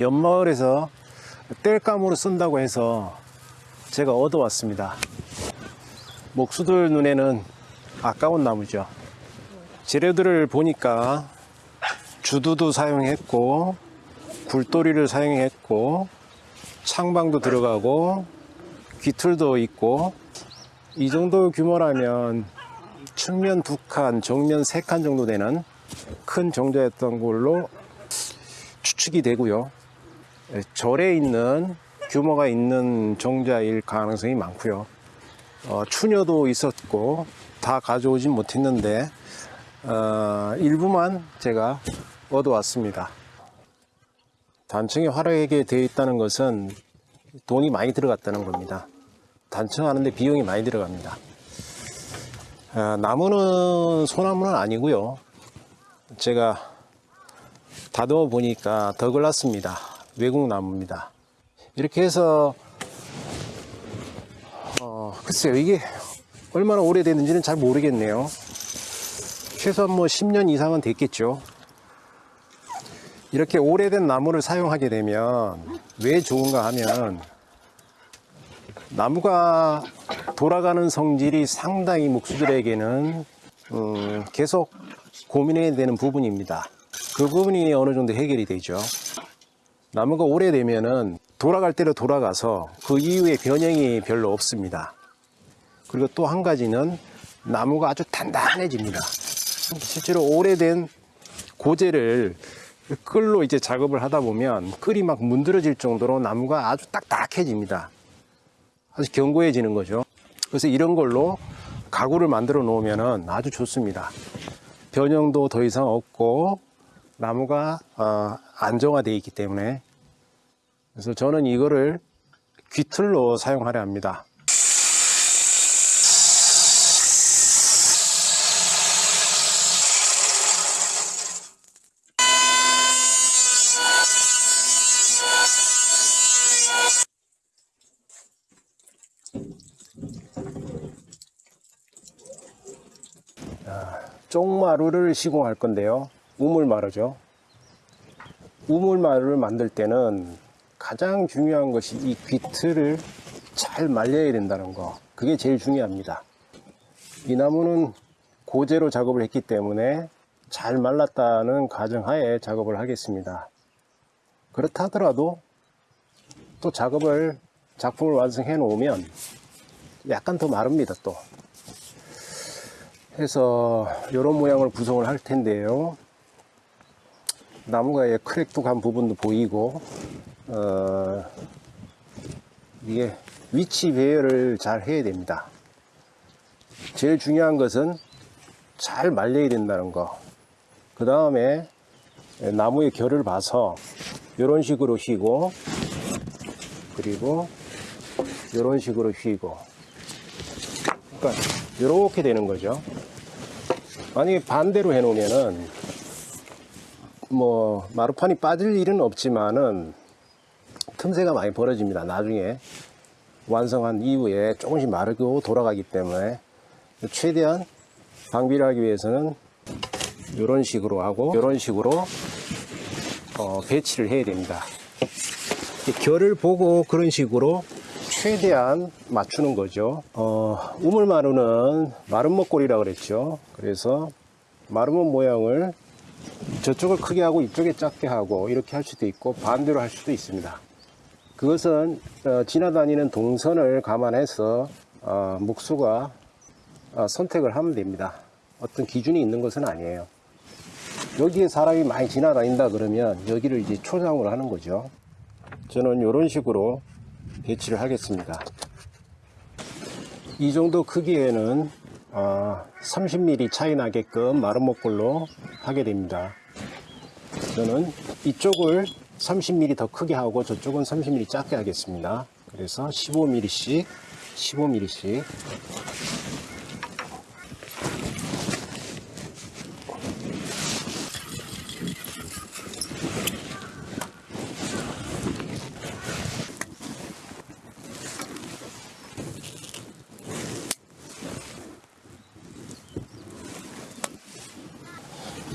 옆마을에서 땔감으로 쓴다고 해서 제가 얻어왔습니다. 목수들 눈에는 아까운 나무죠. 재료들을 보니까 주두도 사용했고 굴돌이를 사용했고 창방도 들어가고 귀틀도 있고 이 정도 규모라면 측면 두 칸, 정면 세 칸 정도 되는 큰 정자였던 걸로 추측이 되고요. 예, 절에 있는 규모가 있는 정자일 가능성이 많고요. 어, 추녀도 있었고 다 가져오진 못했는데 어, 일부만 제가 얻어왔습니다. 단층이 화려하게 되어 있다는 것은 돈이 많이 들어갔다는 겁니다. 단층하는데 비용이 많이 들어갑니다. 아, 나무는 소나무는 아니고요. 제가 다듬어 보니까 더글라스입니다. 외국 나무입니다. 이렇게 해서 어, 글쎄요 이게 얼마나 오래됐는지는 잘 모르겠네요. 최소한 뭐 10년 이상은 됐겠죠. 이렇게 오래된 나무를 사용하게 되면 왜 좋은가 하면 나무가 돌아가는 성질이 상당히 목수들에게는 음, 계속 고민해야 되는 부분입니다. 그 부분이 어느 정도 해결이 되죠. 나무가 오래되면은 돌아갈 대로 돌아가서 그 이후에 변형이 별로 없습니다. 그리고 또 한 가지는 나무가 아주 단단해집니다. 실제로 오래된 고재를 끌로 이제 작업을 하다 보면 끌이 막 문드러질 정도로 나무가 아주 딱딱해집니다. 아주 견고해지는 거죠. 그래서 이런 걸로 가구를 만들어 놓으면 아주 좋습니다. 변형도 더 이상 없고 나무가 어, 안정화되어 있기 때문에 그래서 저는 이거를 귀틀로 사용하려 합니다. 쪽마루를 시공할 건데요. 우물마루죠. 우물마루를 만들 때는 가장 중요한 것이 이 귀틀을 잘 말려야 된다는 거. 그게 제일 중요합니다. 이 나무는 고재로 작업을 했기 때문에 잘 말랐다는 가정하에 작업을 하겠습니다. 그렇다 하더라도 또 작업을 작품을 완성해 놓으면 약간 더 마릅니다 또 해서 이런 모양을 구성을 할 텐데요 나무가 크랙도 간 부분도 보이고 어, 이게 위치 배열을 잘 해야 됩니다. 제일 중요한 것은 잘 말려야 된다는 거 그 다음에 나무의 결을 봐서 이런 식으로 휘고 그리고 이런 식으로 휘고. 그러니까 이렇게 되는 거죠. 만약에 반대로 해 놓으면은 뭐 마루판이 빠질 일은 없지만은 틈새가 많이 벌어집니다. 나중에 완성한 이후에 조금씩 마르고 돌아가기 때문에 최대한 방비를 하기 위해서는 이런 식으로 하고 이런 식으로 어, 배치를 해야 됩니다. 결을 보고 그런 식으로 최대한 맞추는 거죠. 어, 우물마루는 마름먹골이라고 그랬죠. 그래서 마름먹 모양을 저쪽을 크게 하고 이쪽에 작게 하고 이렇게 할 수도 있고 반대로 할 수도 있습니다 그것은 어, 지나다니는 동선을 감안해서 어, 목수가 어, 선택을 하면 됩니다. 어떤 기준이 있는 것은 아니에요. 여기에 사람이 많이 지나다닌다 그러면 여기를 이제 초장으로 하는 거죠. 저는 이런 식으로 배치를 하겠습니다. 이 정도 크기에는 30mm 차이 나게끔 마름목골로 하게 됩니다. 저는 이쪽을 30mm 더 크게 하고 저쪽은 30mm 작게 하겠습니다. 그래서 15mm씩 15mm씩.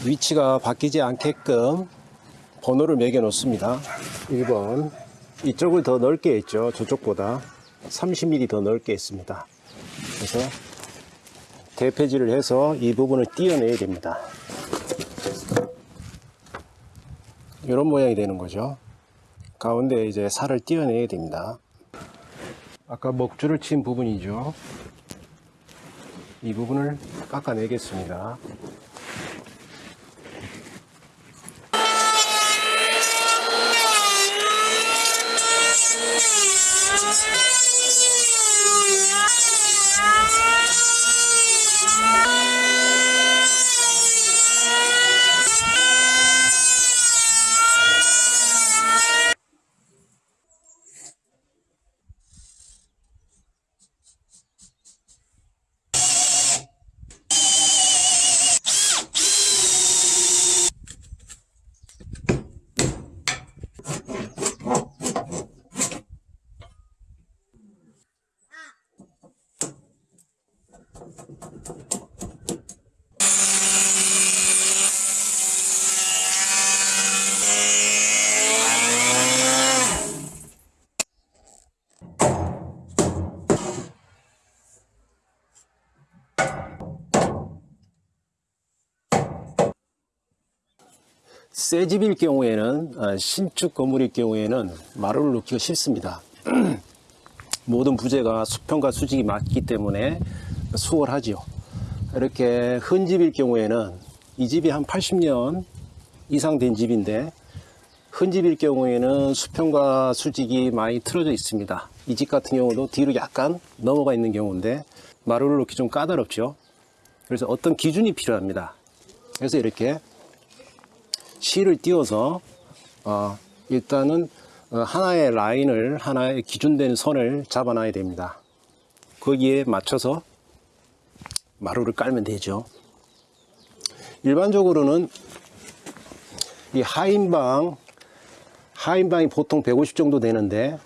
위치가 바뀌지 않게끔 번호를 매겨 놓습니다. 1번. 이쪽을 더 넓게 했죠. 저쪽보다 30mm 더 넓게 했습니다. 그래서 대패질을 해서 이 부분을 띄어내야 됩니다. 이런 모양이 되는 거죠. 가운데 이제 살을 띄어내야 됩니다. 아까 먹줄을 친 부분이죠. 이 부분을 깎아내겠습니다 새 집일 경우에는 아, 신축 건물일 경우에는 마루를 놓기가 쉽습니다. 모든 부재가 수평과 수직이 맞기 때문에 수월하지요. 이렇게 흔 집일 경우에는 이 집이 한 80년 이상 된 집인데 흔 집일 경우에는 수평과 수직이 많이 틀어져 있습니다. 이 집 같은 경우도 뒤로 약간 넘어가 있는 경우인데 마루를 놓기 좀 까다롭죠. 그래서 어떤 기준이 필요합니다. 그래서 이렇게 실을 띄워서 어, 일단은 어, 하나의 라인을 하나의 기준된 선을 잡아놔야 됩니다. 거기에 맞춰서 마루를 깔면 되죠. 일반적으로는 이 하인방 하인방이 보통 150 정도 되는데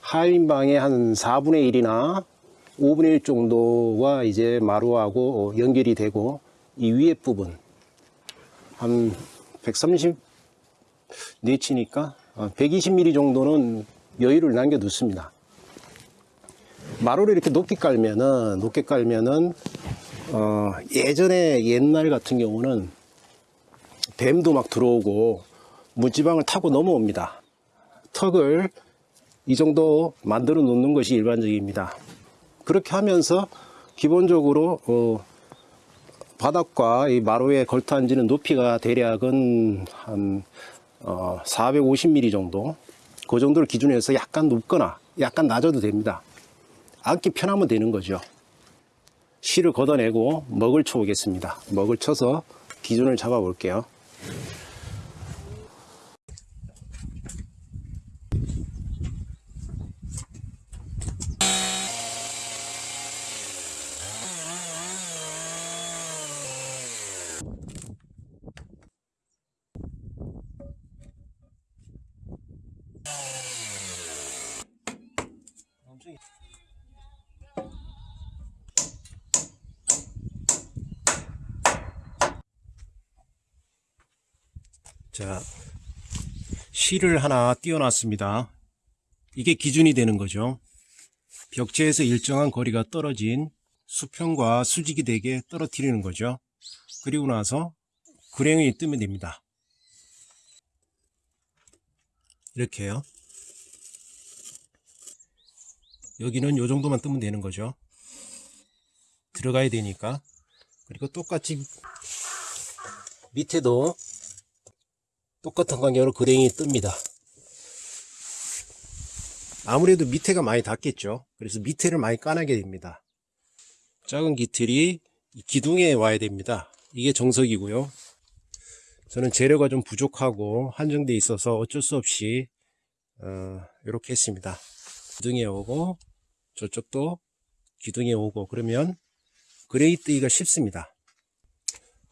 하인방의 한 4분의 1이나 5분의 1 정도가 이제 마루하고 연결이 되고 이 위에 부분 한 130 네치니까 120mm 정도는 여유를 남겨 두습니다. 마루를 이렇게 높게 깔면은 높게 깔면은 어, 예전에 옛날 같은 경우는 뱀도 막 들어오고 무지방을 타고 넘어옵니다. 턱을 이 정도 만들어 놓는 것이 일반적입니다. 그렇게 하면서 기본적으로 어, 바닥과 이 마루에 걸터앉는 높이가 대략은 한 어, 450mm 정도 그 정도를 기준으로 해서 약간 높거나 약간 낮아도 됩니다. 앉기 편하면 되는 거죠. 실을 걷어내고 먹을 쳐 오겠습니다. 먹을 쳐서 기준을 잡아 볼게요. 자, 실을 하나 띄워놨습니다. 이게 기준이 되는 거죠. 벽체에서 일정한 거리가 떨어진 수평과 수직이 되게 떨어뜨리는 거죠. 그리고 나서 그랭이 뜨면 됩니다. 이렇게요. 여기는 요 정도만 뜨면 되는 거죠. 들어가야 되니까. 그리고 똑같이 밑에도 똑같은 간격으로 그랭이 뜹니다. 아무래도 밑에가 많이 닿겠죠. 그래서 밑에를 많이 까내게 됩니다. 작은 기틀이 기둥에 와야 됩니다. 이게 정석이고요. 저는 재료가 좀 부족하고 한정돼 있어서 어쩔 수 없이 어, 이렇게 했습니다. 기둥에 오고 저쪽도 기둥에 오고 그러면 그레이 뜨기가 쉽습니다.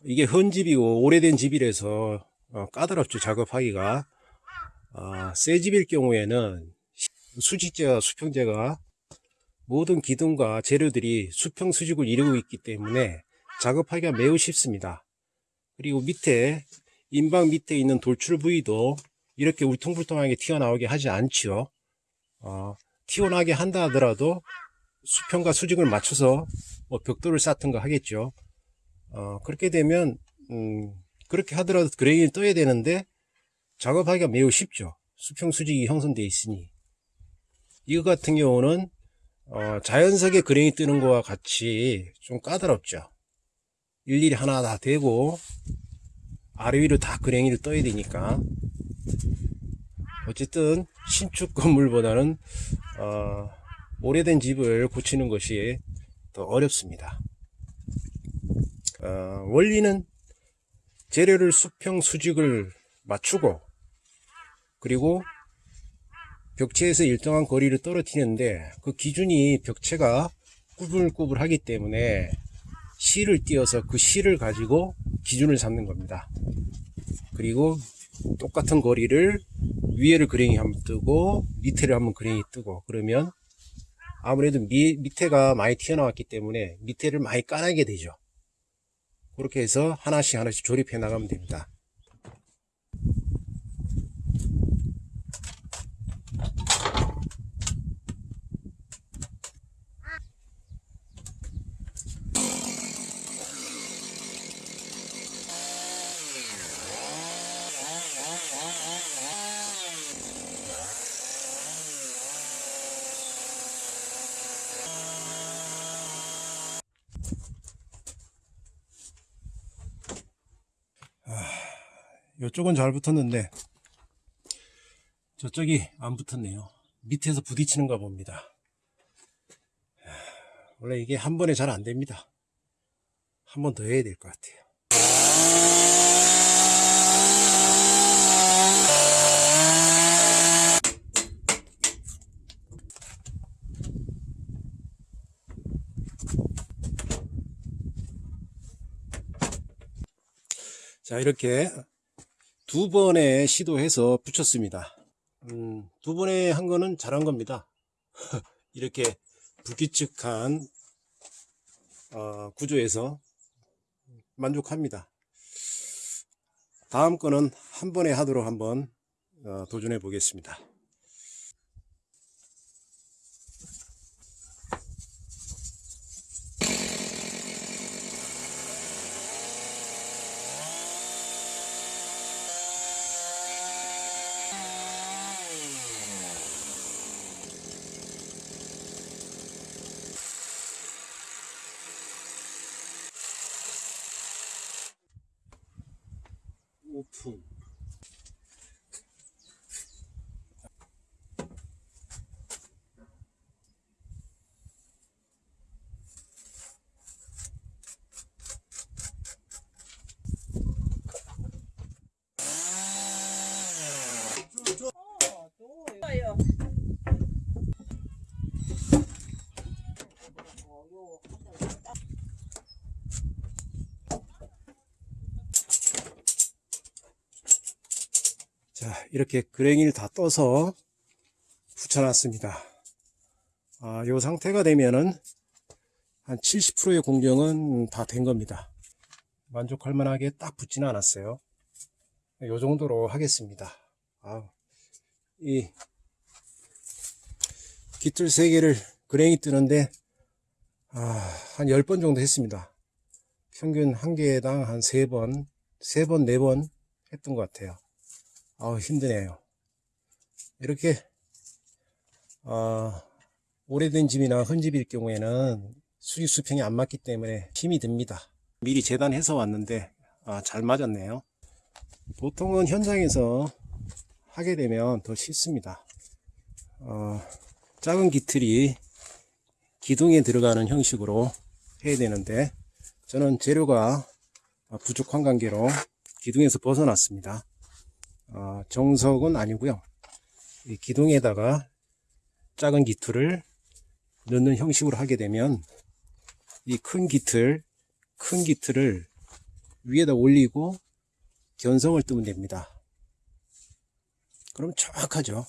이게 헌 집이고 오래된 집이라서 어, 까다롭죠 작업하기가 어, 새 집일 경우에는 수직재와 수평재가 모든 기둥과 재료들이 수평 수직을 이루고 있기 때문에 작업하기가 매우 쉽습니다 그리고 밑에 인방 밑에 있는 돌출 부위도 이렇게 울퉁불퉁하게 튀어나오게 하지 않지요. 어, 튀어나오게 한다 하더라도 수평과 수직을 맞춰서 뭐 벽돌을 쌓든가 하겠죠. 어, 그렇게 되면 음, 그렇게 하더라도 그레인이 떠야 되는데 작업하기가 매우 쉽죠. 수평 수직이 형성되어 있으니 이거 같은 경우는 어, 자연석에 그레인이 뜨는 거와 같이 좀 까다롭죠. 일일이 하나 다 대고 아래 위로 다 그랭이를 떠야 되니까 어쨌든 신축 건물보다는 어, 오래된 집을 고치는 것이 더 어렵습니다. 어, 원리는 재료를 수평 수직을 맞추고 그리고 벽체에서 일정한 거리를 떨어뜨리는데 그 기준이 벽체가 꾸불꾸불하기 때문에 실을 띄어서 그 실을 가지고 기준을 잡는 겁니다. 그리고 똑같은 거리를 위에를 그랭이 한번 뜨고 밑에를 한번 그랭이 뜨고 그러면 아무래도 미, 밑에가 많이 튀어나왔기 때문에 밑에를 많이 까내게 되죠. 그렇게 해서 하나씩 하나씩 조립해 나가면 됩니다. 이쪽은 잘 붙었는데 저쪽이 안 붙었네요. 밑에서 부딪히는가 봅니다. 원래 이게 한 번에 잘 안 됩니다. 한 번 더 해야 될 것 같아요. 자, 이렇게 두 번의 시도해서 붙였습니다. 음, 두 번에 한 거는 잘한 겁니다. 이렇게 불규칙한 어, 구조에서 만족합니다. 다음 거는 한 번에 하도록 한번 어, 도전해 보겠습니다. 오픈. 좋아요. 자, 이렇게 그랭이를 다 떠서 붙여놨습니다. 아, 요 상태가 되면은 한 70%의 공정은 다 된 겁니다. 만족할 만하게 딱 붙지는 않았어요. 요 정도로 하겠습니다. 아, 이 깃털 3개를 그랭이 뜨는데 아, 한 10번 정도 했습니다. 평균 한 개당 한 3번, 3번, 4번 했던 것 같아요. 아우 힘드네요. 이렇게 어, 오래된 집이나 헌집일 경우에는 수직 수평이 안 맞기 때문에 힘이 듭니다. 미리 재단해서 왔는데 아, 잘 맞았네요. 보통은 현장에서 하게 되면 더 쉽습니다. 어, 작은 기틀이 기둥에 들어가는 형식으로 해야 되는데 저는 재료가 부족한 관계로 기둥에서 벗어났습니다. 어, 정석은 아니고요. 이 기둥에다가 작은 기틀을 넣는 형식으로 하게 되면 이 큰 기틀, 큰 기틀을 위에다 올리고 견성을 뜨면 됩니다. 그럼 정확하죠.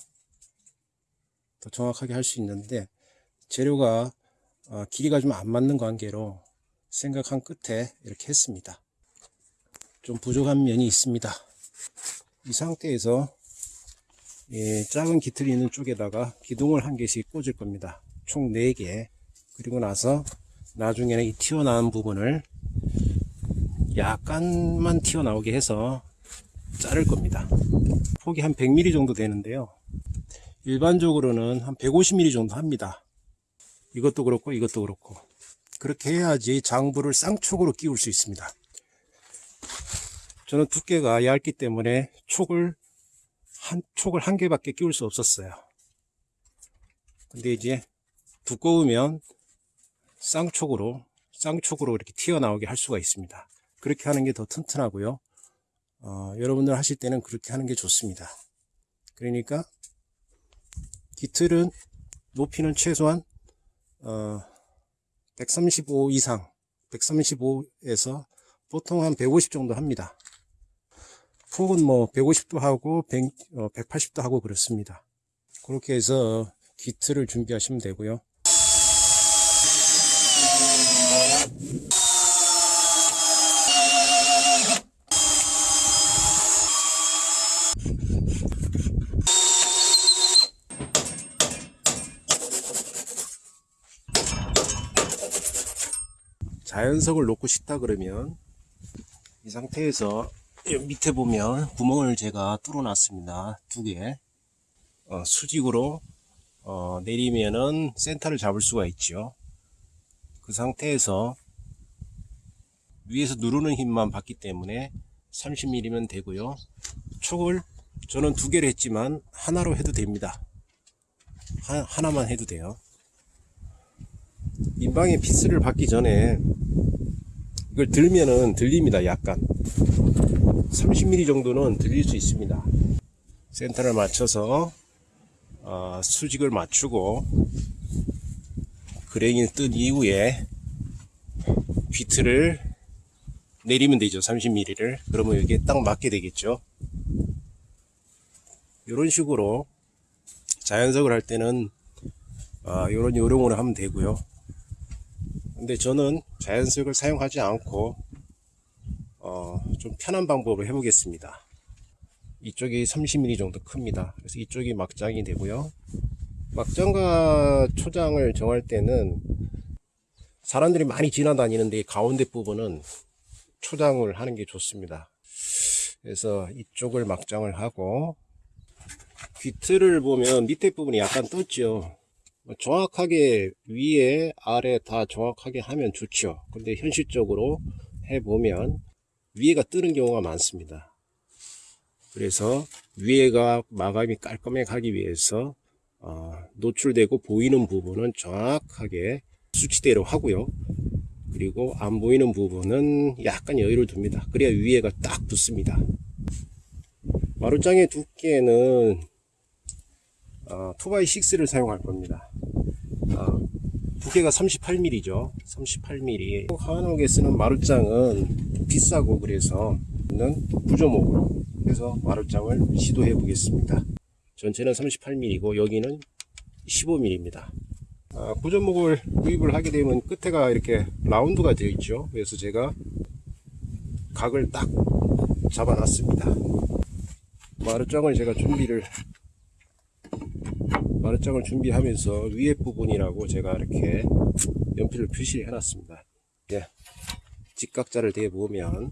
더 정확하게 할 수 있는데 재료가 어, 길이가 좀 안 맞는 관계로 생각한 끝에 이렇게 했습니다. 좀 부족한 면이 있습니다. 이 상태에서 이 작은 기틀이 있는 쪽에다가 기둥을 한 개씩 꽂을 겁니다. 총 4개. 그리고 나서 나중에는 이 튀어나온 부분을 약간만 튀어나오게 해서 자를 겁니다. 폭이 한 100mm 정도 되는데요. 일반적으로는 한 150mm 정도 합니다. 이것도 그렇고 이것도 그렇고 그렇게 해야지 장부를 쌍촉으로 끼울 수 있습니다. 저는 두께가 얇기 때문에 촉을 한 촉을 한 개밖에 끼울 수 없었어요. 근데 이제 두꺼우면 쌍촉으로 쌍촉으로 이렇게 튀어나오게 할 수가 있습니다. 그렇게 하는 게 더 튼튼하고요. 어, 여러분들 하실 때는 그렇게 하는 게 좋습니다. 그러니까 기틀은 높이는 최소한 어, 135 이상 135에서 보통 한 150 정도 합니다. 폭은 뭐 150도 하고 100, 어, 180도 하고 그렇습니다. 그렇게 해서 기틀을 준비하시면 되고요. 자연석을 놓고 싶다 그러면 이 상태에서 이 밑에 보면 구멍을 제가 뚫어 놨습니다 두 개. 어, 수직으로 어, 내리면은 센터를 잡을 수가 있죠. 그 상태에서 위에서 누르는 힘만 받기 때문에 30mm면 되고요. 촉을 저는 두 개를 했지만 하나로 해도 됩니다. 하, 하나만 해도 돼요. 인방에 피스를 박기 전에 이걸 들면은 들립니다. 약간 30mm 정도는 들릴 수 있습니다. 센터를 맞춰서 어, 수직을 맞추고 그랭이를 뜬 이후에 비트를 내리면 되죠 30mm를. 그러면 이게 딱 맞게 되겠죠. 이런 식으로 자연석을 할 때는 어, 이런 요령으로 하면 되고요. 근데 저는 자연석을 사용하지 않고 어, 좀 편한 방법을 해보겠습니다 이쪽이 30mm 정도 큽니다. 그래서 이쪽이 막장이 되고요. 막장과 초장을 정할 때는 사람들이 많이 지나다니는데 가운데 부분은 초장을 하는 게 좋습니다. 그래서 이쪽을 막장을 하고 귀틀을 보면 밑에 부분이 약간 떴죠. 정확하게 위에 아래 다 정확하게 하면 좋죠. 근데 현실적으로 해보면 위에가 뜨는 경우가 많습니다. 그래서 위에가 마감이 깔끔하게 하기 위해서 어, 노출되고 보이는 부분은 정확하게 수치대로 하고요. 그리고 안 보이는 부분은 약간 여유를 둡니다. 그래야 위에가 딱 붙습니다. 마루장의 두께는 어, 2x6를 사용할 겁니다. 어, 두께가 38mm죠 38mm 한옥에 쓰는 마루장은 비싸고 그래서 는 구조목으로 해서 마루장을 시도해 보겠습니다. 전체는 38mm고 여기는 15mm입니다. 아, 구조목을 구입을 하게 되면 끝에가 이렇게 라운드가 되어 있죠. 그래서 제가 각을 딱 잡아 놨습니다. 마루장을 제가 준비를 마루장을 준비하면서 위에 부분이라고 제가 이렇게 연필을 표시해 놨습니다. 예, 직각자를 대보면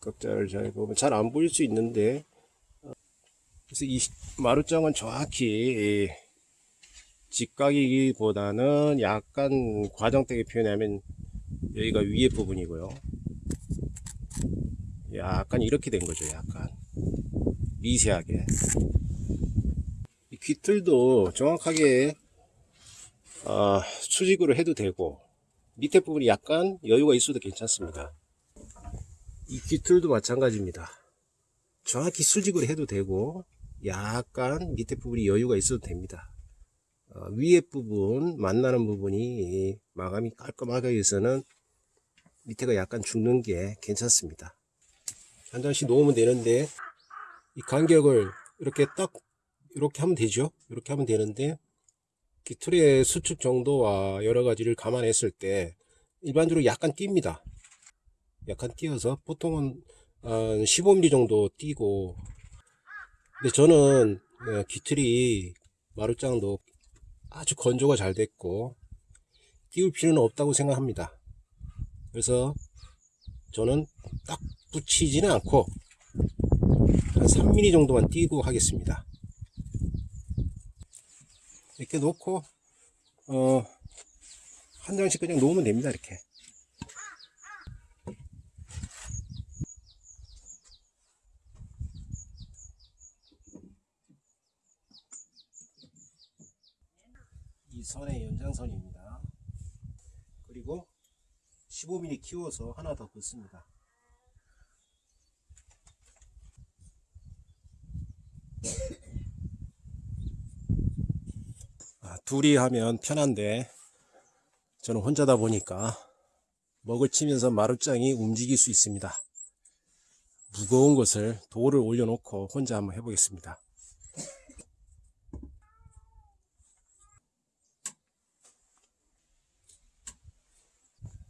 각자를 잘 보면 잘 안 보일 수 있는데 그래서 이 마루장은 정확히 직각이기보다는 약간 과정되게 표현하면 여기가 위에 부분이고요. 약간 이렇게 된 거죠 약간 미세하게 이 귀틀도 정확하게 어, 수직으로 해도 되고 밑에 부분이 약간 여유가 있어도 괜찮습니다 이 귀틀도 마찬가지입니다. 정확히 수직으로 해도 되고 약간 밑에 부분이 여유가 있어도 됩니다. 어, 위에 부분 만나는 부분이 마감이 깔끔하게 위해서는 밑에가 약간 죽는 게 괜찮습니다. 한 장씩 놓으면 되는데 이 간격을 이렇게 딱 이렇게 하면 되죠. 이렇게 하면 되는데 기틀의 수축 정도와 여러 가지를 감안했을 때 일반적으로 약간 낍니다. 약간 띄어서 보통은 한 15mm 정도 띄고 근데 저는 어, 기틀이 마루장도 아주 건조가 잘 됐고 띄울 필요는 없다고 생각합니다 그래서 저는 딱 붙이지는 않고 한 3mm 정도만 띄고 하겠습니다. 이렇게 놓고 어, 한 장씩 그냥 놓으면 됩니다 이렇게. 이 선의 연장선입니다. 그리고 15mm 키워서 하나 더 긋습니다 아, 둘이 하면 편한데 저는 혼자다 보니까 먹을 치면서 마루장이 움직일 수 있습니다. 무거운 것을 돌을 올려놓고 혼자 한번 해보겠습니다.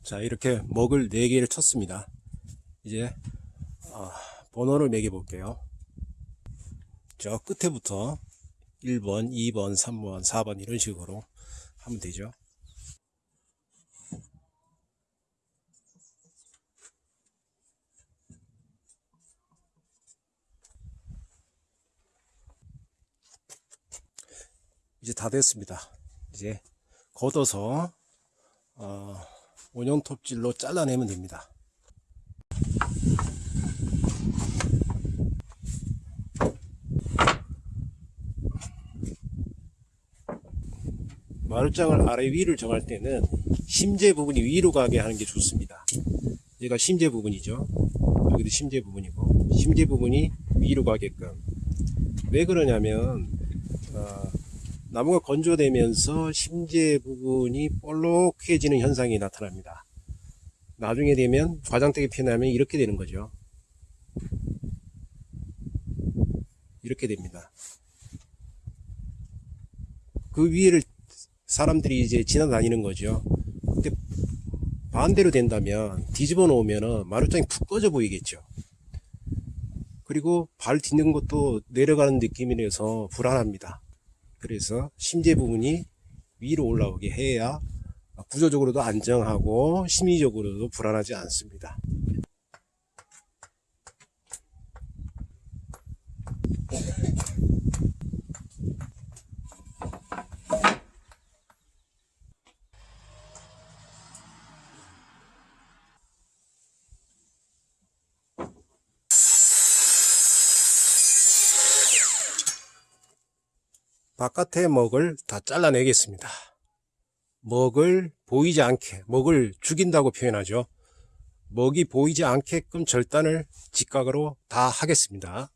자 이렇게 먹을 4개를 쳤습니다. 이제 어, 번호를 매겨 볼게요. 저 끝에부터 1번, 2번, 3번, 4번 이런 식으로 하면 되죠. 이제 다 됐습니다. 이제 걷어서 어, 원형 톱질로 잘라내면 됩니다. 마루장을 아래 위를 정할 때는 심재 부분이 위로 가게 하는 게 좋습니다. 얘가 심재 부분이죠. 여기도 심재 부분이고 심재 부분이 위로 가게끔 왜 그러냐면 어, 나무가 건조되면서 심재 부분이 볼록해지는 현상이 나타납니다. 나중에 되면 과장되게 표현하면 이렇게 되는 거죠. 이렇게 됩니다. 그 위를 사람들이 이제 지나다니는 거죠. 근데 반대로 된다면 뒤집어 놓으면 마루장이 푹 꺼져 보이겠죠. 그리고 발 딛는 것도 내려가는 느낌이라서 불안합니다. 그래서 심재 부분이 위로 올라오게 해야 구조적으로도 안정하고 심리적으로도 불안하지 않습니다. 바깥에 먹을 다 잘라내겠습니다. 먹을 보이지 않게, 먹을 죽인다고 표현하죠. 먹이 보이지 않게끔 절단을 직각으로 다 하겠습니다.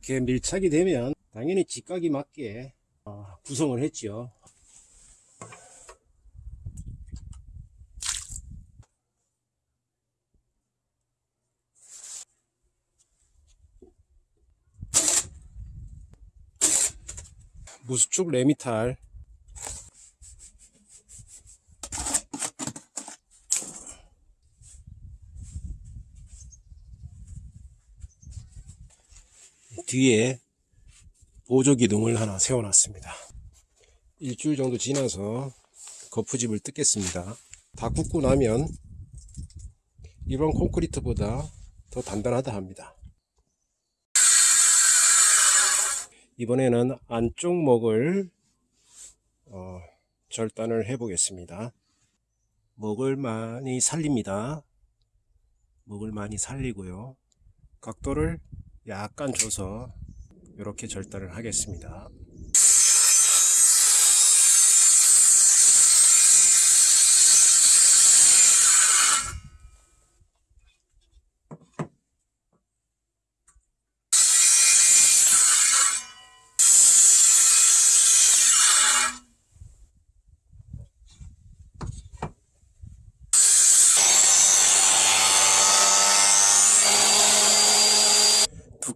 이렇게 밀착이 되면 당연히 직각이 맞게 어, 구성을 했죠. 무수축 레미탈 뒤에 보조 기둥을 하나 세워놨습니다. 일주일 정도 지나서 거푸집을 뜯겠습니다. 다 굽고 나면 일반 콘크리트보다 더 단단하다 합니다. 이번에는 안쪽 목을 어, 절단을 해 보겠습니다. 목을 많이 살립니다. 목을 많이 살리고요. 각도를 약간 줘서 이렇게 절단을 하겠습니다.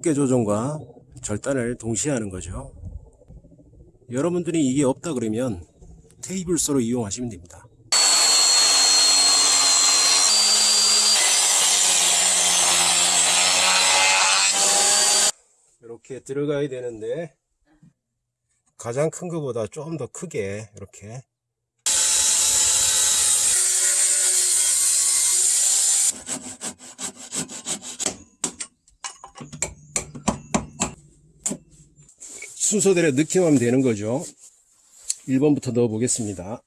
두께 조정과 절단을 동시에 하는 거죠. 여러분들이 이게 없다 그러면 테이블소로 이용하시면 됩니다. 이렇게 들어가야 되는데 가장 큰 것보다 좀 더 크게 이렇게 순서대로 넣기만 하면 되는 거죠. 1번부터 넣어 보겠습니다.